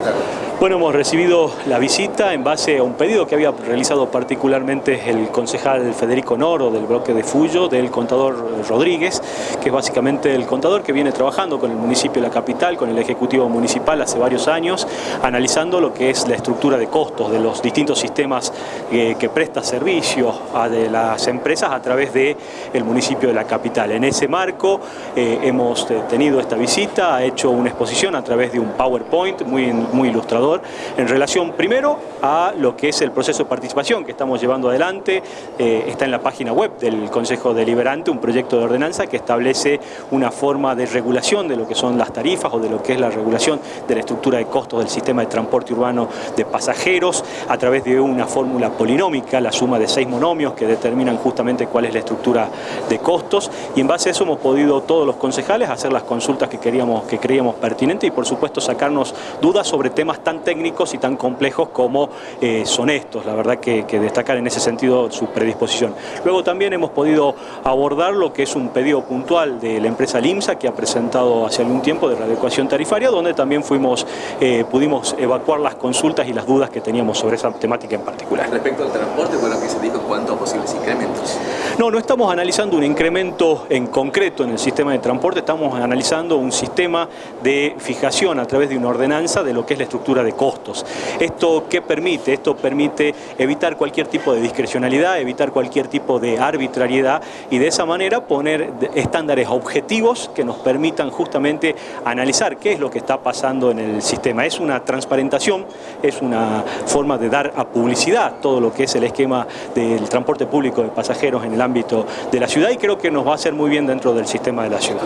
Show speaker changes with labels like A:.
A: Gracias. Bueno, hemos recibido la visita en base a un pedido que había realizado particularmente el concejal Federico Noro del bloque de Fuyo, del contador Rodríguez, que es básicamente el contador que viene trabajando con el municipio de la capital, con el Ejecutivo Municipal hace varios años, analizando lo que es la estructura de costos de los distintos sistemas eh, que presta servicio a las empresas a través del el municipio de la capital. En ese marco eh, hemos eh, tenido esta visita, ha hecho una exposición a través de un PowerPoint muy, muy ilustrador en relación primero a lo que es el proceso de participación que estamos llevando adelante. Eh, está en la página web del Consejo Deliberante un proyecto de ordenanza que establece una forma de regulación de lo que son las tarifas o de lo que es la regulación de la estructura de costos del sistema de transporte urbano de pasajeros a través de una fórmula polinómica, la suma de seis monomios que determinan justamente cuál es la estructura de costos y en base a eso hemos podido todos los concejales hacer las consultas que, queríamos, que creíamos pertinentes y por supuesto sacarnos dudas sobre temas tan técnicos y tan complejos como eh, son estos. La verdad que, destacar en ese sentido su predisposición. Luego también hemos podido abordar lo que es un pedido puntual de la empresa LIMSA que ha presentado hace algún tiempo de readecuación tarifaria, donde también fuimos, eh, pudimos evacuar las consultas y las dudas que teníamos sobre esa temática en particular.
B: Respecto al transporte, bueno, que se dijo en cuanto a posibles incrementos.
A: No, no estamos analizando un incremento en concreto en el sistema de transporte, estamos analizando un sistema de fijación a través de una ordenanza de lo que es la estructura de costos. ¿Esto qué permite? Esto permite evitar cualquier tipo de discrecionalidad, evitar cualquier tipo de arbitrariedad y de esa manera poner estándares objetivos que nos permitan justamente analizar qué es lo que está pasando en el sistema. Es una transparentación, es una forma de dar a publicidad todo lo que es el esquema del transporte público de pasajeros en el ámbito de la ciudad y creo que nos va a hacer muy bien dentro del sistema de la ciudad.